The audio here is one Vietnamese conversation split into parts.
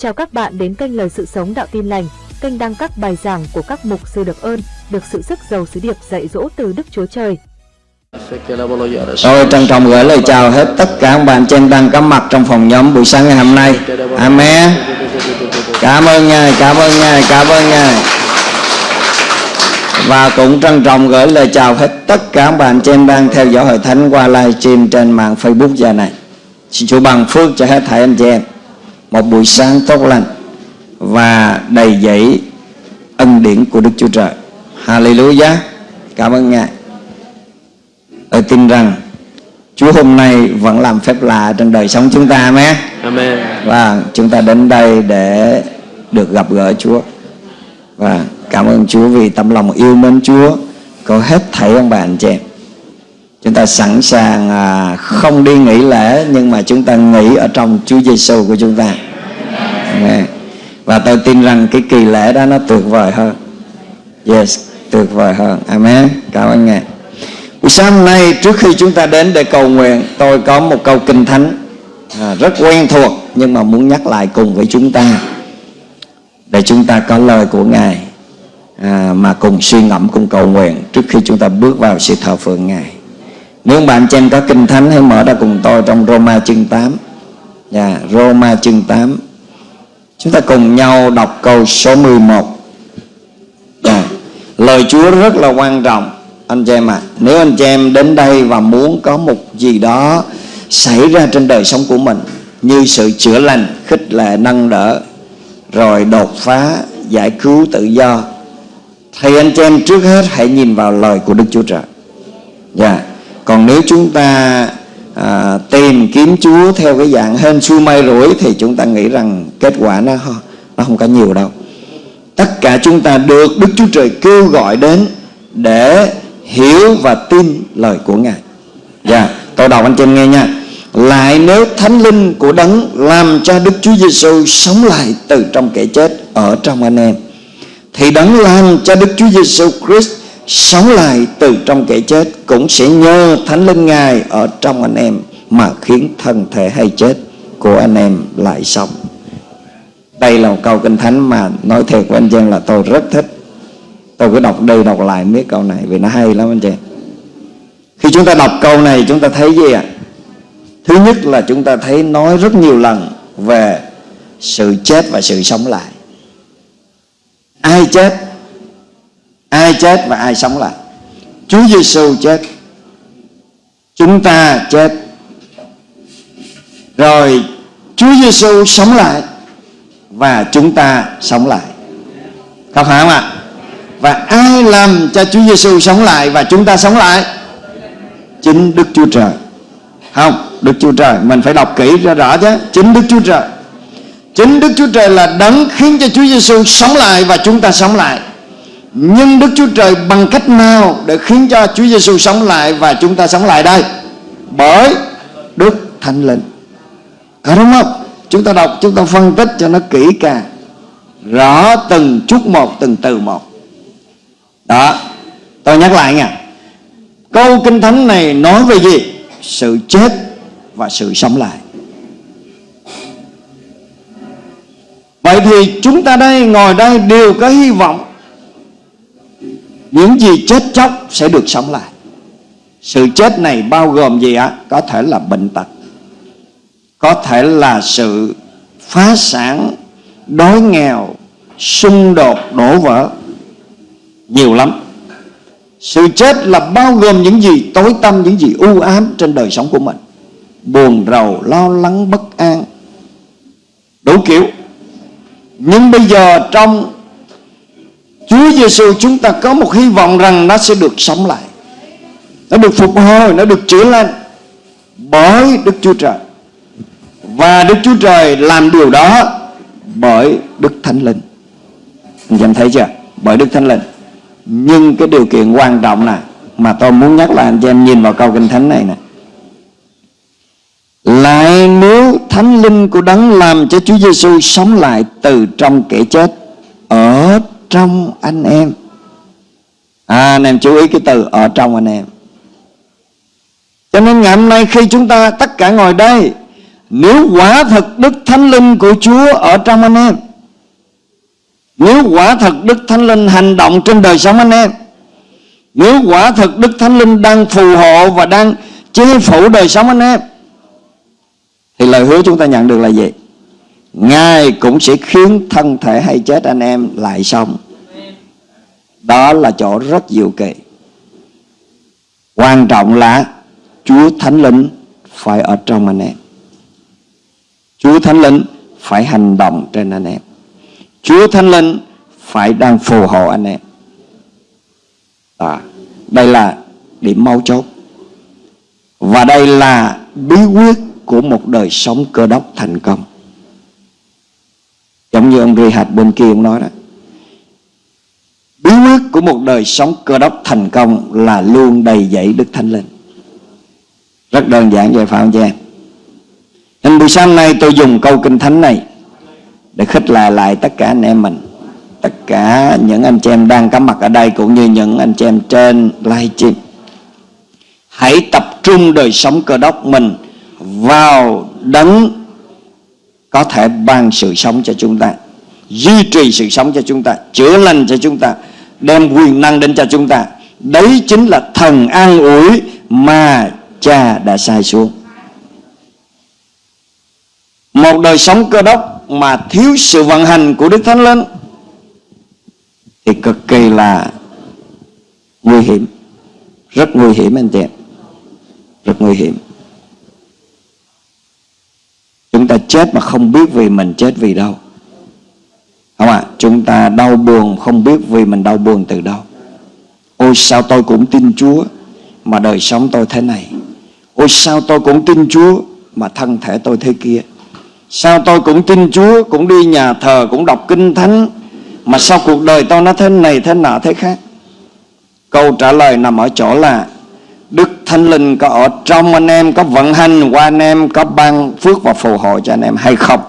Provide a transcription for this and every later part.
Chào các bạn đến kênh Lời Sự Sống Đạo Tin Lành, kênh đăng các bài giảng của các mục sư được ơn, được sự sức giàu sứ điệp dạy dỗ từ Đức Chúa Trời. Tôi trân trọng gửi lời chào hết tất cả các bạn trên đang có mặt trong phòng nhóm buổi sáng ngày hôm nay. Amen. Cảm ơn Ngài, cảm ơn Ngài, cảm ơn Ngài. Và cũng trân trọng gửi lời chào hết tất cả các bạn trên đang theo dõi hội thánh qua livestream trên mạng Facebook giờ này. Xin Chúa bằng phước cho hết thảy anh chị em một buổi sáng tốt lành và đầy dẫy ân điển của Đức Chúa Trời. Hallelujah. Cảm ơn Ngài. Tôi tin rằng Chúa hôm nay vẫn làm phép lạ trong đời sống chúng ta Amen. Amen. Và chúng ta đến đây để được gặp gỡ Chúa. Và cảm ơn Chúa vì tấm lòng yêu mến Chúa có hết thảy ông bà anh chị em. Chúng ta sẵn sàng à, không đi nghỉ lễ nhưng mà chúng ta nghỉ ở trong Chúa Giêsu của chúng ta. Amen. Và tôi tin rằng cái kỳ lễ đó nó tuyệt vời hơn. Yes, tuyệt vời hơn. Amen. Cảm ơn Ngài. Buổi sáng hôm nay trước khi chúng ta đến để cầu nguyện Tôi có một câu kinh thánh à, Rất quen thuộc Nhưng mà muốn nhắc lại cùng với chúng ta Để chúng ta có lời của Ngài à, Mà cùng suy ngẫm cùng cầu nguyện Trước khi chúng ta bước vào sự thờ phượng Ngài nếu bạn chị em có kinh thánh Hãy mở ra cùng tôi trong Roma chương 8 yeah, dạ, Roma chương 8 Chúng ta cùng nhau đọc câu số 11 yeah. Dạ, lời Chúa rất là quan trọng anh chị em ạ à, nếu anh chị em đến đây và muốn có một gì đó xảy ra trên đời sống của mình như sự chữa lành khích lệ nâng đỡ rồi đột phá giải cứu tự do thì anh chị em trước hết hãy nhìn vào lời của Đức Chúa Trời dạ yeah còn nếu chúng ta à, tìm kiếm Chúa theo cái dạng hên xui may rủi thì chúng ta nghĩ rằng kết quả nó nó không có nhiều đâu tất cả chúng ta được Đức Chúa Trời kêu gọi đến để hiểu và tin lời của Ngài. Dạ, yeah, tôi đọc anh chị em nghe nha. Lại nếu thánh linh của đấng làm cho Đức Chúa Giêsu sống lại từ trong kẻ chết ở trong anh em thì đấng làm cho Đức Chúa Giêsu Christ sống lại từ trong kẻ chết cũng sẽ nhờ thánh linh Ngài ở trong anh em mà khiến thân thể hay chết của anh em lại sống. Đây là một câu kinh thánh mà nói thiệt với anh chị em là tôi rất thích. Tôi cứ đọc đi đọc lại mấy câu này vì nó hay lắm anh chị khi chúng ta đọc câu này, chúng ta thấy gì ạ? Thứ nhất là chúng ta thấy nói rất nhiều lần về sự chết và sự sống lại. Ai chết ai chết và ai sống lại. Chúa Giêsu chết. Chúng ta chết. Rồi Chúa Giêsu sống lại và chúng ta sống lại. Có phải không ạ? Và ai làm cho Chúa Giêsu sống lại và chúng ta sống lại? Chính Đức Chúa Trời. Không, Đức Chúa Trời. Mình phải đọc kỹ ra rõ chứ. Chính Đức Chúa Trời. Chính Đức Chúa Trời là đấng khiến cho Chúa Giêsu sống lại và chúng ta sống lại nhưng Đức Chúa Trời bằng cách nào để khiến cho Chúa Giêsu sống lại và chúng ta sống lại đây? Bởi Đức Thánh Linh. Có đúng không? Chúng ta đọc, chúng ta phân tích cho nó kỹ càng. Rõ từng chút một, từng từ một. Đó, tôi nhắc lại nha. Câu kinh thánh này nói về gì? Sự chết và sự sống lại. Vậy thì chúng ta đây, ngồi đây đều có hy vọng những gì chết chóc sẽ được sống lại. Sự chết này bao gồm gì ạ? Có thể là bệnh tật, có thể là sự phá sản, đói nghèo, xung đột, đổ vỡ. Nhiều lắm. Sự chết là bao gồm những gì tối tâm những gì u ám trên đời sống của mình. Buồn, rầu, lo lắng, bất an. Đủ kiểu. Nhưng bây giờ trong Chúa Giêsu chúng ta có một hy vọng rằng nó sẽ được sống lại. Nó được phục hồi, nó được chữa lành bởi Đức Chúa Trời. Và Đức Chúa Trời làm điều đó bởi Đức Thánh Linh. Anh em thấy chưa? Bởi Đức Thánh Linh. Nhưng cái điều kiện quan trọng là mà tôi muốn nhắc là anh em nhìn vào câu kinh thánh này nè. Lại nếu thánh linh của đấng làm cho Chúa Giêsu sống lại từ trong kẻ chết ở trong anh em à anh em chú ý cái từ ở trong anh em cho nên ngày hôm nay khi chúng ta tất cả ngồi đây, nếu quả thật Đức Thánh Linh của Chúa ở trong anh em, Nếu quả thật Đức Thánh Linh hành động trên đời sống anh em, Nếu quả thật Đức Thánh Linh đang phù hộ và đang chế phủ đời sống anh em, Thì lời hứa chúng ta nhận được là gì? Ngài cũng sẽ khiến thân thể hay chết anh em lại sống. Đó là chỗ rất diệu kỳ Quan trọng là Chúa Thánh Linh phải ở trong anh em. Chúa Thánh Linh phải hành động trên anh em. Chúa Thánh Linh phải đang phù hộ anh em. À, Đây là điểm mấu chốt. Và đây là bí quyết của một đời sống cơ đốc thành công. Giống như ông Rihad bên kia ông nói đó. Bí quyết của một đời sống cơ đốc thành công là luôn đầy dẫy Đức Thánh Linh. Rất đơn giản vậy phải không chị em? Nên buổi sáng nay tôi dùng câu kinh thánh này Để khích lệ lại tất cả anh em mình, Tất cả những anh chị em đang có mặt ở đây Cũng như những anh chị em trên live stream Hãy tập trung đời sống cơ đốc mình Vào đấng có thể ban sự sống cho chúng ta, duy trì sự sống cho chúng ta, chữa lành cho chúng ta, đem quyền năng đến cho chúng ta. Đấy chính là thần an ủi mà cha đã sai xuống. Một đời sống cơ đốc mà thiếu sự vận hành của đức thánh linh thì cực kỳ là nguy hiểm. Rất nguy hiểm anh chị rất nguy hiểm chúng ta chết mà không biết vì mình chết vì đâu. Không ạ? À? chúng ta đau buồn không biết vì mình đau buồn từ đâu. Ôi, sao tôi cũng tin chúa mà đời sống tôi thế này? Ôi, sao tôi cũng tin chúa mà thân thể tôi thế kia? Sao tôi cũng tin chúa cũng đi nhà thờ, cũng đọc kinh thánh mà sao cuộc đời tôi nó thế này, thế nọ, thế khác? Câu trả lời nằm ở chỗ là Đức Thánh Linh có ở trong anh em, Có vận hành qua anh em, Có ban phước và phù hộ cho anh em hay không?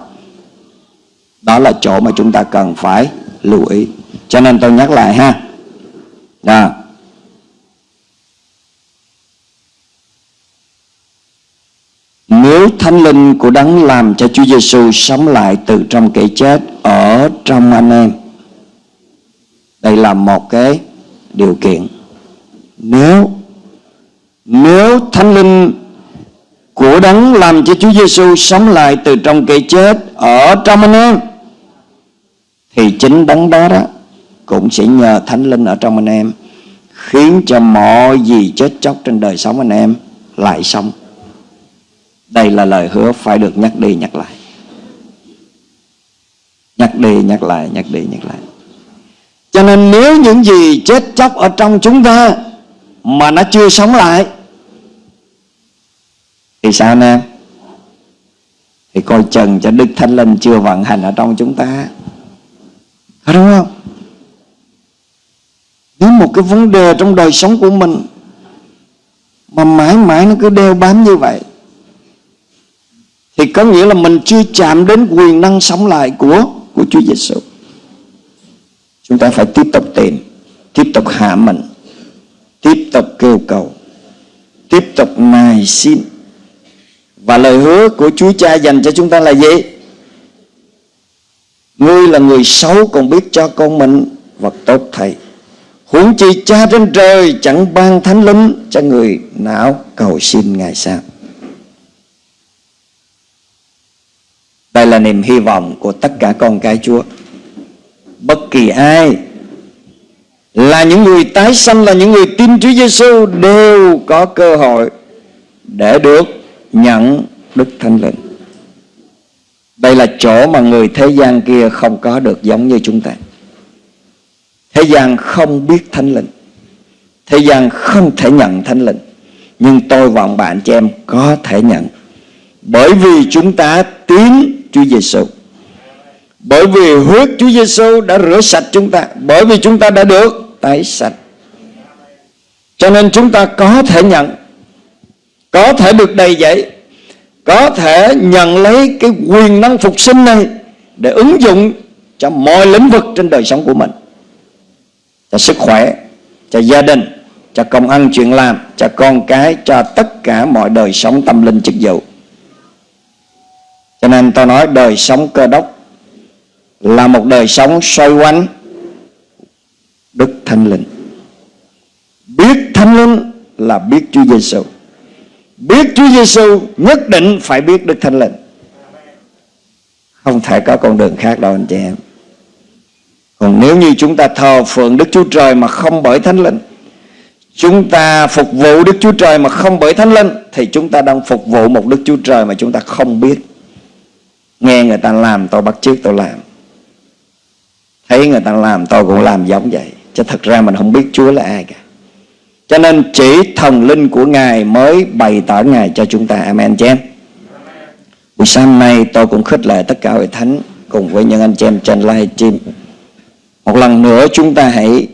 Đó là chỗ mà chúng ta cần phải lưu ý. Cho nên tôi nhắc lại ha. Đó. Nếu Thánh Linh của Đấng làm cho Chúa Giêsu sống lại từ trong kẻ chết ở trong anh em, Đây là một cái điều kiện. Nếu nếu Thánh Linh của đấng làm cho Chúa Giêsu sống lại từ trong cây chết ở trong anh em thì chính đấng đó đó cũng sẽ nhờ Thánh Linh ở trong anh em khiến cho mọi gì chết chóc trên đời sống anh em lại sống. Đây là lời hứa phải được nhắc đi nhắc lại. Nhắc đi nhắc lại, nhắc đi nhắc lại. Cho nên nếu những gì chết chóc ở trong chúng ta mà nó chưa sống lại. Thì sao nè? Thì coi chừng cho đức thánh linh chưa vận hành ở trong chúng ta. Có đúng không? Nếu một cái vấn đề trong đời sống của mình mà mãi mãi nó cứ đeo bám như vậy thì có nghĩa là mình chưa chạm đến quyền năng sống lại của của Chúa Giêsu. Chúng ta phải tiếp tục tìm, tiếp tục hạ mình, tiếp kêu cầu, tiếp tục nài xin. Và lời hứa của Chúa Cha dành cho chúng ta là gì? Ngươi là người xấu còn biết cho con mình vật tốt thầy. Huống chi cha trên trời chẳng ban thánh linh cho người nào cầu xin Ngài sao? Đây là niềm hy vọng của tất cả con cái Chúa. Bất kỳ ai là những người tái sanh, Là những người tin Chúa Giêsu Đều có cơ hội Để được nhận Đức Thánh Linh. Đây là chỗ mà người thế gian kia không có được giống như chúng ta. Thế gian không biết Thánh Linh. Thế gian không thể nhận Thánh Linh. Nhưng tôi và ông bạn chị em có thể nhận. Bởi vì chúng ta tín Chúa Giêsu. Bởi vì huyết Chúa Giêsu đã rửa sạch chúng ta. Bởi vì chúng ta đã được tái sạch. Cho nên chúng ta có thể nhận, có thể được đầy dậy có thể nhận lấy cái quyền năng phục sinh này để ứng dụng cho mọi lĩnh vực trên đời sống của mình cho sức khỏe, cho gia đình, cho công ăn chuyện làm, cho con cái, cho tất cả mọi đời sống tâm linh chức vụ cho nên tôi nói đời sống cơ đốc là một đời sống xoay quanh Đức Thánh Linh. Biết Thánh Linh là biết Chúa Giêsu. Biết Chúa Giêsu nhất định phải biết Đức Thánh Linh. Không thể có con đường khác đâu, anh chị em. Còn nếu như chúng ta thờ phượng Đức Chúa Trời mà không bởi Thánh Linh, Chúng ta phục vụ Đức Chúa Trời mà không bởi Thánh Linh, Thì chúng ta đang phục vụ một Đức Chúa Trời mà chúng ta không biết Nghe người ta làm tôi bắt chước tôi làm Thấy người ta làm tôi cũng làm giống vậy Chứ thật ra mình không biết Chúa là ai cả. Cho nên chỉ thần linh của Ngài mới bày tỏ Ngài cho chúng ta. Amen, chị em. Buổi sáng nay tôi cũng khích lệ tất cả hội thánh Cùng với những anh chị em trên live stream Một lần nữa chúng ta hãy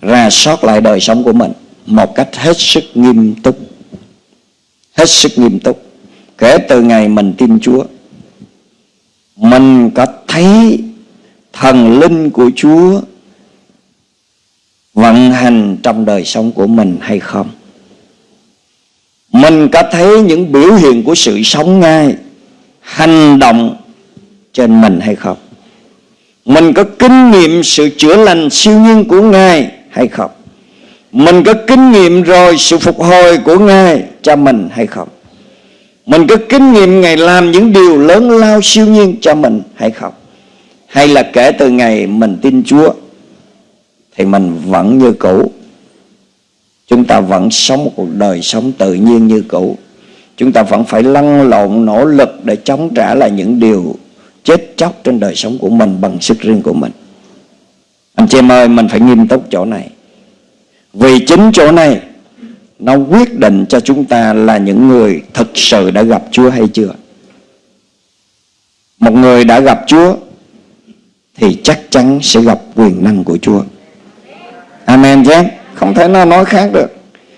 ra soát lại đời sống của mình Một cách hết sức nghiêm túc. Hết sức nghiêm túc. Kể từ ngày mình tin Chúa, Mình có thấy thần linh của Chúa vận hành trong đời sống của mình hay không? Mình có thấy những biểu hiện của sự sống ngay, hành động trên mình hay không? Mình có kinh nghiệm sự chữa lành siêu nhiên của ngài hay không? Mình có kinh nghiệm rồi sự phục hồi của ngài cho mình hay không? Mình có kinh nghiệm ngài làm những điều lớn lao siêu nhiên cho mình hay không? Hay là kể từ ngày mình tin Chúa? Thì mình vẫn như cũ. Chúng ta vẫn sống một cuộc đời sống tự nhiên như cũ. Chúng ta vẫn phải lăn lộn, nỗ lực để chống trả lại những điều chết chóc trên đời sống của mình bằng sức riêng của mình. Anh chị em ơi, mình phải nghiêm túc chỗ này. Vì chính chỗ này, nó quyết định cho chúng ta là những người thực sự đã gặp Chúa hay chưa. Một người đã gặp Chúa, thì chắc chắn sẽ gặp quyền năng của Chúa. Amen chứ Không thể nào nói khác được.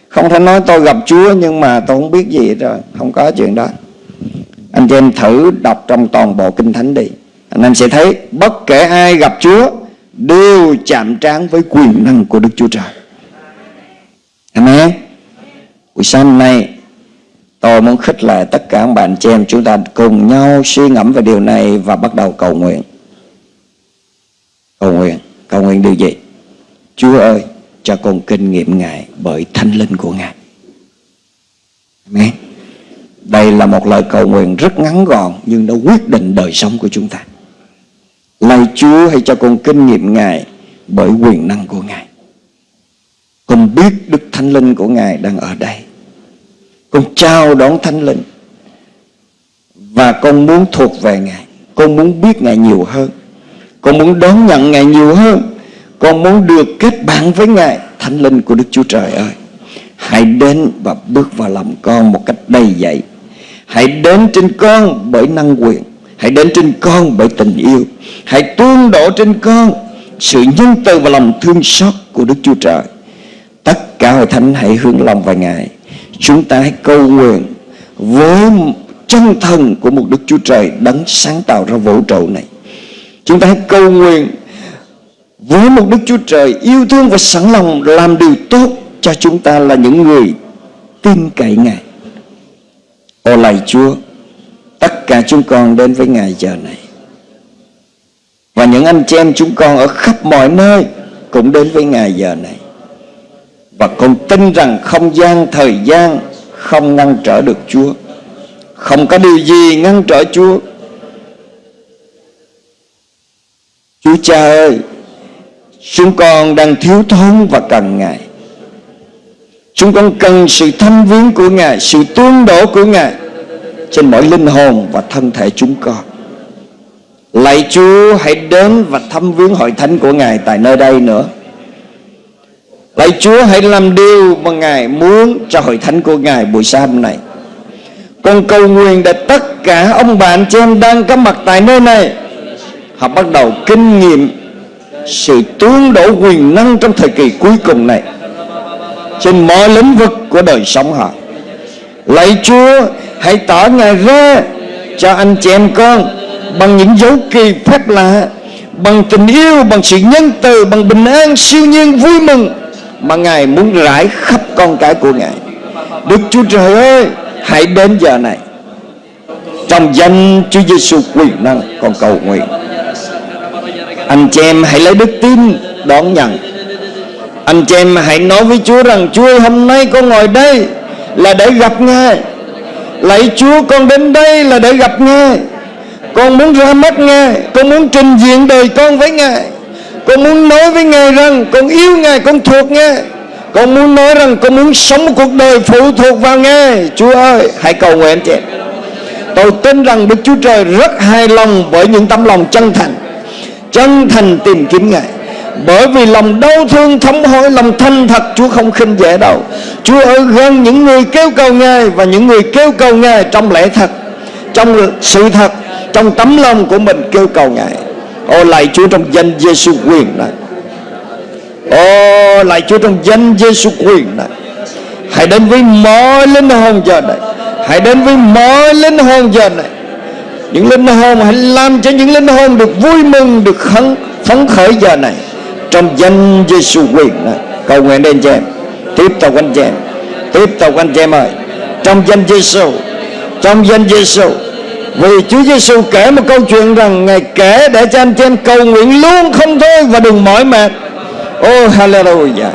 Không thể nói tôi gặp Chúa, nhưng mà tôi không biết gì rồi. Không có chuyện đó. Anh chị em thử đọc trong toàn bộ Kinh Thánh đi. Anh em sẽ thấy bất kể ai gặp Chúa, Đều chạm trán với quyền năng của Đức Chúa Trời. Amen. Buổi sáng hôm nay, Tôi muốn khích lệ tất cả các bạn chị em Chúng ta cùng nhau suy ngẫm về điều này Và bắt đầu cầu nguyện. Cầu nguyện. Cầu nguyện điều gì? Chúa ơi, cho con kinh nghiệm Ngài bởi thánh linh của Ngài. Amen. Đây là một lời cầu nguyện rất ngắn gọn Nhưng nó quyết định đời sống của chúng ta. Lạy Chúa hãy cho con kinh nghiệm Ngài Bởi quyền năng của Ngài. Con biết Đức Thánh Linh của Ngài đang ở đây. Con chào đón Thánh Linh. Và con muốn thuộc về Ngài. Con muốn biết Ngài nhiều hơn. Con muốn đón nhận Ngài nhiều hơn con muốn được kết bạn với Ngài, Thánh linh của Đức Chúa Trời ơi. Hãy đến và bước vào lòng con một cách đầy dậy. Hãy đến trên con bởi năng quyền. Hãy đến trên con bởi tình yêu. Hãy tuôn đổ trên con Sự nhân từ và lòng thương xót của Đức Chúa Trời. Tất cả hội thánh hãy hướng lòng vào Ngài. Chúng ta hãy cầu nguyện Với chân thần của một Đức Chúa Trời Đấng sáng tạo ra vũ trụ này. Chúng ta hãy cầu nguyện với một Đức Chúa Trời yêu thương và sẵn lòng làm điều tốt cho chúng ta là những người tin cậy Ngài. Ô lạy Chúa, tất cả chúng con đến với Ngài giờ này. Và những anh chị em chúng con ở khắp mọi nơi cũng đến với Ngài giờ này. Và con tin rằng không gian, thời gian không ngăn trở được Chúa. Không có điều gì ngăn trở Chúa. Chúa cha ơi, Chúng con đang thiếu thốn và cần Ngài. Chúng con cần sự thâm viếng của Ngài, Sự tương đổ của Ngài Trên mỗi linh hồn và thân thể chúng con. Lạy Chúa, hãy đến và thăm viếng hội thánh của Ngài tại nơi đây nữa. Lạy Chúa, hãy làm điều mà Ngài muốn cho hội thánh của Ngài buổi sáng hôm nay. Con cầu nguyện để tất cả ông bạn chị em đang có mặt tại nơi này. Họ bắt đầu kinh nghiệm sự tương đổ quyền năng trong thời kỳ cuối cùng này trên mọi lĩnh vực của đời sống họ. Lạy chúa, hãy tỏ ngài ra cho anh chị em con bằng những dấu kỳ phép lạ, bằng tình yêu, bằng sự nhân từ, bằng bình an, siêu nhiên, vui mừng mà ngài muốn rải khắp con cái của ngài. Đức chúa trời ơi, hãy đến giờ này. Trong danh Chúa Giêsu quyền năng, con cầu nguyện anh chị em hãy lấy đức tin đón nhận. Anh chị em hãy nói với Chúa rằng Chúa ơi, hôm nay con ngồi đây là để gặp Ngài. Lạy Chúa con đến đây là để gặp Ngài. Con muốn ra mắt Ngài Con muốn trình diện đời con với Ngài. Con muốn nói với Ngài rằng Con yêu Ngài, con thuộc Ngài. Con muốn nói rằng con muốn sống một cuộc đời phụ thuộc vào Ngài. Chúa ơi hãy cầu nguyện chị Tôi tin rằng Đức Chúa Trời rất hài lòng Với những tấm lòng chân thành. Chân thành tìm kiếm Ngài. Bởi vì lòng đau thương thống hối, Lòng thanh thật, Chúa không khinh dễ đâu. Chúa ở gần những người kêu cầu Ngài Và những người kêu cầu Ngài trong lẽ thật, Trong sự thật, Trong tấm lòng của mình kêu cầu Ngài. Ô lại Chúa trong danh Giêsu quyền này. Ô lại Chúa trong danh Giêsu quyền này. Hãy đến với mọi linh hồn giờ này. Hãy đến với mọi linh hồn giờ này. Những linh hồn Hãy làm cho những linh hồn được vui mừng Được khấn, phấn khởi giờ này. Trong danh Giêsu quyền này cầu nguyện đến chị em. Tiếp tục anh chị em. Tiếp tục anh chị em ơi. Trong danh Giêsu trong danh Giêsu vì Chúa Giêsu kể một câu chuyện rằng Ngài kể để cho anh chị em cầu nguyện luôn không thôi và đừng mỏi mệt. Oh hallelujah.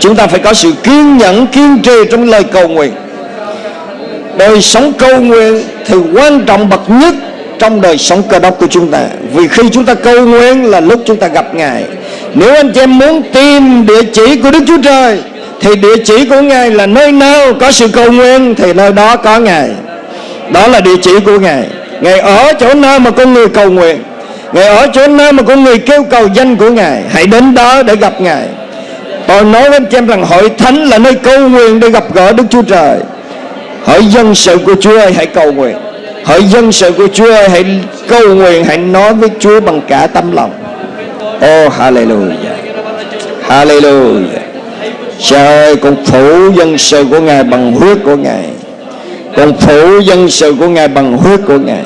Chúng ta phải có sự kiên nhẫn kiên trì trong lời cầu nguyện. Đời sống cầu nguyện thì quan trọng bậc nhất trong đời sống cơ đốc của chúng ta. Vì khi chúng ta cầu nguyện là lúc chúng ta gặp Ngài. Nếu anh chị em muốn tìm địa chỉ của Đức Chúa Trời, Thì địa chỉ của Ngài là nơi nào có sự cầu nguyện, Thì nơi đó có Ngài. Đó là địa chỉ của Ngài. Ngài ở chỗ nào mà con người cầu nguyện. Ngài ở chỗ nào mà con người kêu cầu danh của Ngài. Hãy đến đó để gặp Ngài. Tôi nói với anh chị em rằng hội thánh là nơi cầu nguyện để gặp gỡ Đức Chúa Trời hỡi dân sự của Chúa ơi, hãy cầu nguyện. Hỡi dân sự của Chúa ơi, Hãy cầu nguyện, Hãy nói với Chúa bằng cả tâm lòng. Oh hallelujah. Hallelujah. Cha ơi, con phủ dân sự của Ngài bằng huyết của Ngài. Con phủ dân sự của Ngài bằng huyết của Ngài.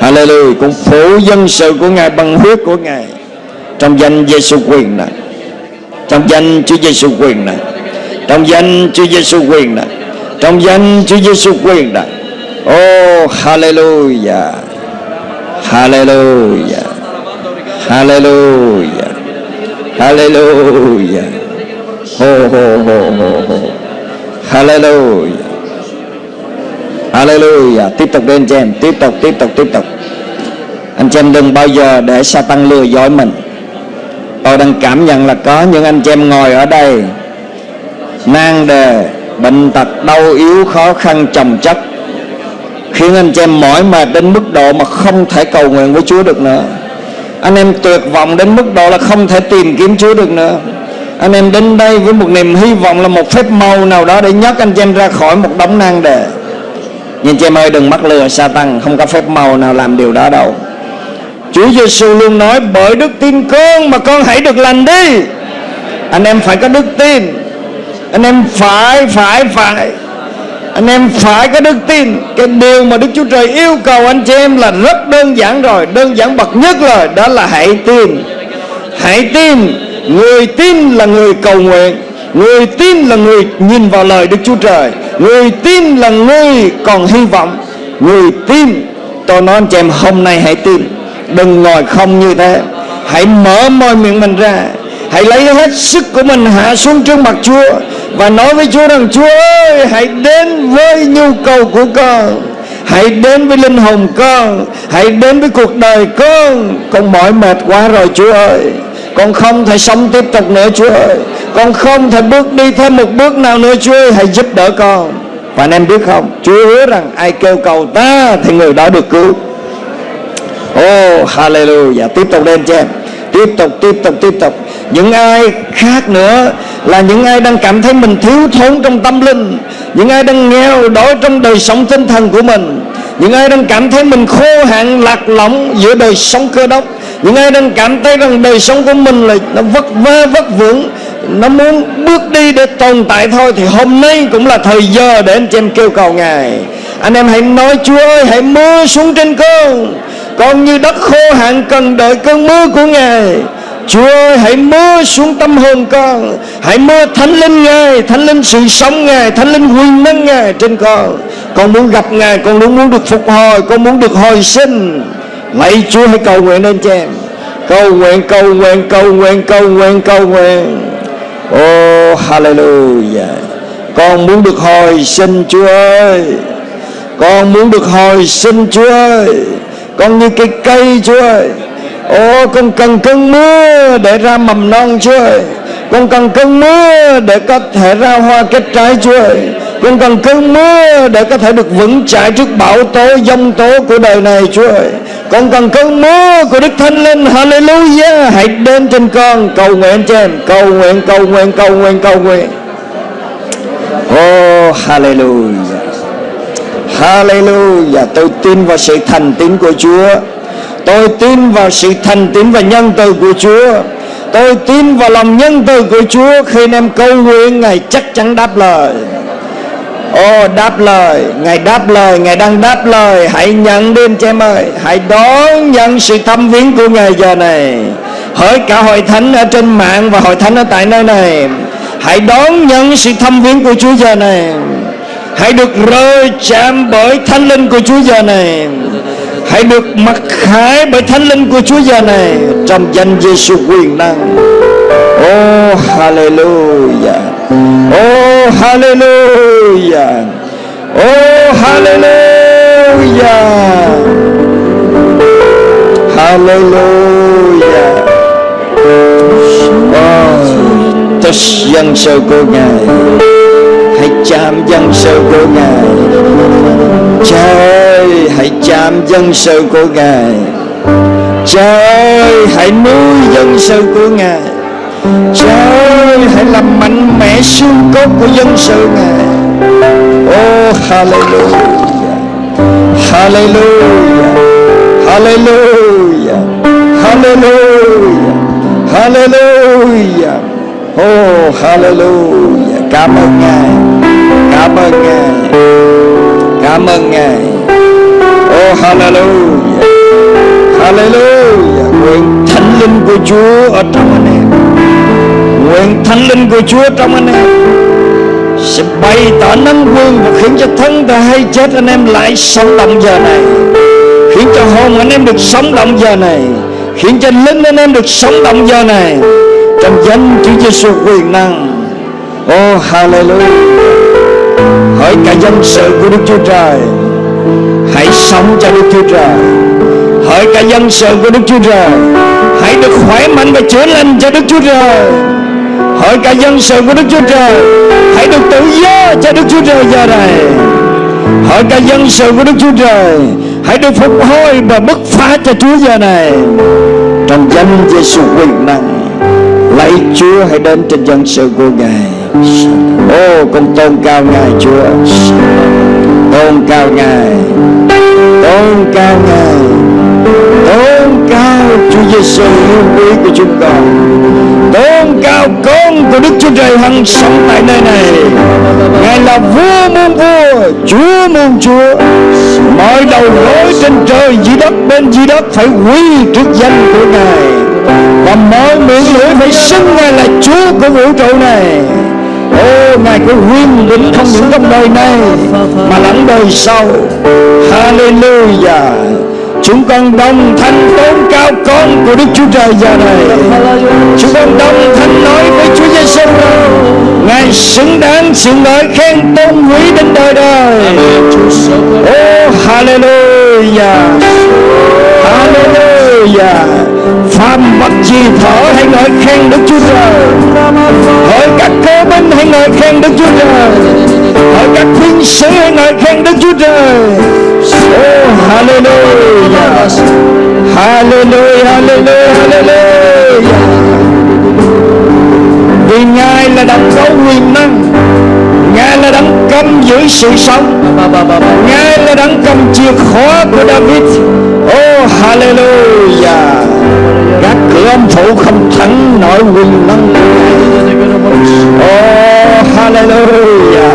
Hallelujah. Con phủ dân sự của Ngài bằng huyết của Ngài. Trong danh Giêsu quyền này Trong danh Chúa Giêsu quyền này Trong danh Chúa Giêsu quyền này trong danh Chúa Giêsu quyền này Oh hallelujah. Hallelujah. Hallelujah. Hallelujah. Ho ho ho ho ho. Hallelujah. Hallelujah. Tiếp tục đến chị em. Tiếp tục tiếp tục tiếp tục. Anh chị em đừng bao giờ để sa tăng lừa dối mình. Tôi đang cảm nhận là có những anh chị em ngồi ở đây, Mang đề Bệnh tật đau yếu khó khăn chồng chất. Khiến anh chị em mỏi mệt đến mức độ mà không thể cầu nguyện với Chúa được nữa. Anh em tuyệt vọng đến mức độ là không thể tìm kiếm Chúa được nữa. Anh em đến đây với một niềm hy vọng là một phép màu nào đó để nhấc anh chị em ra khỏi một đống nan đề. Nhưng chị em ơi, đừng mắc lừa sa tăng, không có phép màu nào làm điều đó đâu. Chúa Giêsu luôn nói, bởi đức tin con mà con hãy được lành đi. Anh em phải có đức tin anh em phải phải phải. Anh em phải có đức tin. Cái điều mà đức chúa trời yêu cầu anh chị em là rất đơn giản rồi. Đơn giản bậc nhất rồi đó là hãy tin. Hãy tin. Người tin là người cầu nguyện. Người tin là người nhìn vào lời đức chúa trời. Người tin là người còn hy vọng. Người tin. Tôi nói anh chị em, hôm nay hãy tin. Đừng ngồi không như thế. Hãy mở môi miệng mình ra. Hãy lấy hết sức của mình hạ xuống trước mặt chúa và nói với Chúa rằng, Chúa ơi, hãy đến với nhu cầu của con. Hãy đến với linh hồn con. Hãy đến với cuộc đời con. Con mỏi mệt quá rồi, Chúa ơi. Con không thể sống tiếp tục nữa, Chúa ơi. Con không thể bước đi thêm một bước nào nữa, Chúa ơi. Hãy giúp đỡ con. Và anh em biết không? Chúa hứa rằng ai kêu cầu ta Thì người đó được cứu. Oh hallelujah. Tiếp tục lên cho em. Tiếp tục tiếp tục tiếp tục. Những ai khác nữa là những ai đang cảm thấy mình thiếu thốn trong tâm linh. Những ai đang nghèo đói trong đời sống tinh thần của mình. Những ai đang cảm thấy mình khô hạn, lạc lõng giữa đời sống cơ đốc. Những ai đang cảm thấy rằng đời sống của mình là nó vất vơ, vất vưởng. Nó muốn bước đi để tồn tại thôi. Thì hôm nay cũng là thời giờ để anh chị em kêu cầu ngài. Anh em hãy nói, chúa ơi, hãy mưa xuống trên con con như đất khô hạn cần đợi cơn mưa của ngài. Chúa ơi, hãy mưa xuống tâm hồn con. Hãy mưa thánh linh Ngài, Thánh linh sự sống Ngài, Thánh linh quyền năng Ngài trên con. Con muốn gặp ngài, con luôn muốn được phục hồi, con muốn được hồi sinh. Lạy chúa, hãy cầu nguyện lên cho em. Cầu nguyện cầu nguyện cầu nguyện cầu nguyện cầu nguyện. Oh hallelujah. Con muốn được hồi sinh, chúa ơi. Con muốn được hồi sinh, chúa ơi con như cây cây, chúa ơi. Ô con cần cơn mưa để ra mầm non, Chúa ơi. Con cần cơn mưa để có thể ra hoa kết trái, Chúa ơi. Con cần cơn mưa để có thể được vững chãi trước bão tố dông tố của đời này, Chúa ơi. Con cần cơn mưa của Đức Thánh Linh. Hallelujah. Hãy đến trên con. Cầu nguyện trên. Cầu nguyện cầu nguyện cầu nguyện cầu nguyện. Oh Hallelujah. Hallelujah. Tôi tin vào sự thành tín của Chúa. Tôi tin vào sự thành tín và nhân từ của Chúa. Tôi tin vào lòng nhân từ của Chúa. Khi anh em cầu nguyện Ngài chắc chắn đáp lời. Ô oh, đáp lời. Ngài đáp lời. Ngài đang đáp lời. Hãy nhận đi anh chị em ơi. Hãy đón nhận sự thăm viếng của Ngài giờ này. Hỡi cả hội thánh ở trên mạng Và hội thánh ở tại nơi này. Hãy đón nhận sự thăm viếng của Chúa giờ này. Hãy được rơi chạm bởi thánh linh của Chúa giờ này. Hãy được mặc khải bởi thánh linh của Chúa giờ này Trong danh Giêsu quyền năng. Oh hallelujah. Oh hallelujah. Oh hallelujah. Hallelujah. Oh, tất dân sự của Ngài chạm dân sự của Ngài. Cha ơi, hãy chạm dân sự của Ngài. Cha ơi, hãy nuôi dân sự của Ngài. Cha ơi, hãy làm mạnh mẽ xương cốt của dân sự Ngài. Oh hallelujah. Hallelujah. Hallelujah. Hallelujah. Hallelujah. Oh hallelujah. Cảm ơn Ngài. Cảm ơn Ngài. Cảm ơn Ngài. Oh hallelujah. Hallelujah. Nguyện thánh linh của Chúa ở trong anh em. Nguyện thánh linh của Chúa trong anh em Sẽ bày tỏ năng quyền Và khiến cho thân ta hay chết anh em lại sống động giờ này. Khiến cho hồn anh em được sống động giờ này. Khiến cho linh anh em được sống động giờ này. Trong danh Chúa Giêsu quyền năng. Oh hallelujah. Hỡi cả dân sự của Đức Chúa Trời. Hãy sống cho Đức Chúa Trời. Hỡi cả dân sự của Đức Chúa Trời. Hãy được khỏe mạnh và chữa lành cho Đức Chúa Trời. Hỡi cả dân sự của Đức Chúa Trời. Hãy được tự do cho Đức Chúa Trời giờ này. Hỡi cả dân sự của Đức Chúa Trời. Hãy được phục hồi và bứt phá cho Chúa giờ này. Trong danh Giêsu quyền năng, Lạy Chúa hãy đến trên dân sự của Ngài. Ô, con tôn cao Ngài, Chúa. Tôn cao Ngài. Tôn cao Ngài. Tôn cao Chúa Giêsu yêu quý của chúng con. Tôn cao con của Đức Chúa Trời hằng sống tại nơi này. Ngài là vua muôn vua, Chúa muôn chúa. Mọi đầu gối trên trời, dưới đất, bên dưới đất Phải quy trước danh của Ngài. Và mọi miệng lưỡi phải xưng Ngài là Chúa của vũ trụ này. Ô, Ngài có huyên định không những trong đời này Mà lẫn đời sau. Hallelujah. Chúng con đồng thanh tôn cao con của Đức Chúa Trời giờ này. Chúng con đồng thanh nói với Chúa Giêsu Ngài xứng đáng sự ngợi khen tôn quý đến đời đời. Oh Hallelujah. Hallelujah. Phàm vật gì thở hãy ngợi khen Đức Chúa Trời? Hỡi các cơ binh hãy ngợi khen Đức Chúa Trời? Hỡi các binh sĩ hãy ngợi khen Đức Chúa Trời? Oh hallelujah. Hallelujah Hallelujah Hallelujah. Vì Ngài là đấng có quyền năng. Ngài là đấng cầm giữ sự sống. Ngài là đấng cầm chìa khóa của David. Oh hallelujah. Các cửa âm phủ không thắng nổi quyền năng Oh hallelujah.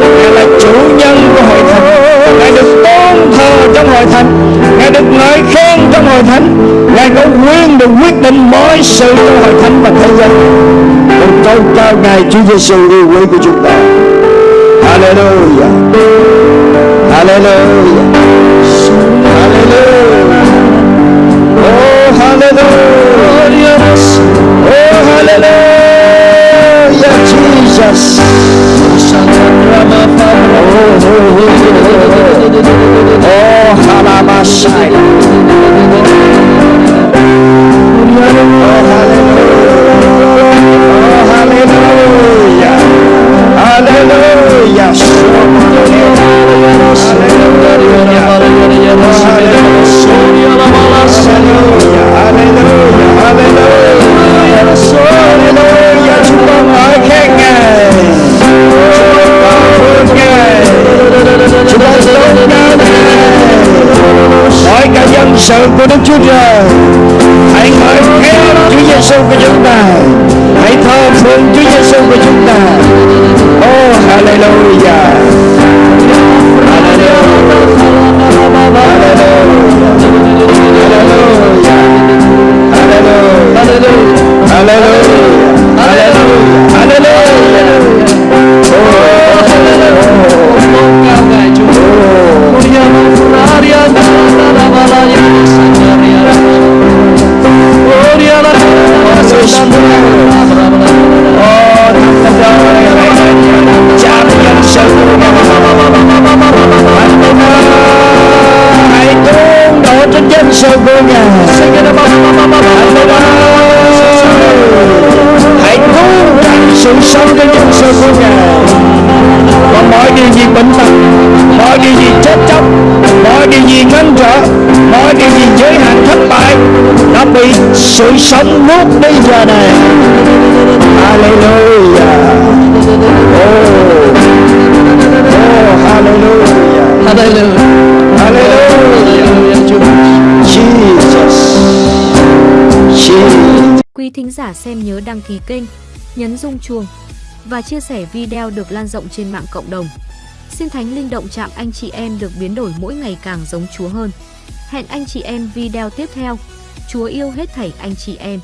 Ngài là chủ nhân của hội thánh. Ngài được tôn thờ trong hội thánh. Ngài được ngợi khen trong hội thánh. Ngài có quyền được quyết định mọi sự trong hội thánh và thế giới Con tôn cao Ngài Chúa Giêsu yêu quý của chúng ta. Hallelujah. Hallelujah. Hallelujah. Oh, hallelujah. Oh, hallelujah, Jesus. Oh, halabashai. Oh, hallelujah. Oh, hallelujah. Hallelujah. Hallelujah. Hallelujah. Cả dân sự Ngài Hãy tràn sự sống trên dân sự của Ngài Và mọi điều gì bệnh tật Mọi điều gì chết chóc Mọi điều gì ngăn trở Mọi điều gì giới hạn thất bại Đã bị sự sống nuốt đi giờ này Hallelujah Oh Oh hallelujah Hallelujah. Hallelujah Jesus Quý thính giả xem nhớ đăng ký kênh, nhấn rung chuông và chia sẻ video được lan rộng trên mạng cộng đồng. Xin Thánh Linh động chạm anh chị em được biến đổi mỗi ngày càng giống Chúa hơn. Hẹn anh chị em video tiếp theo. Chúa yêu hết thảy anh chị em.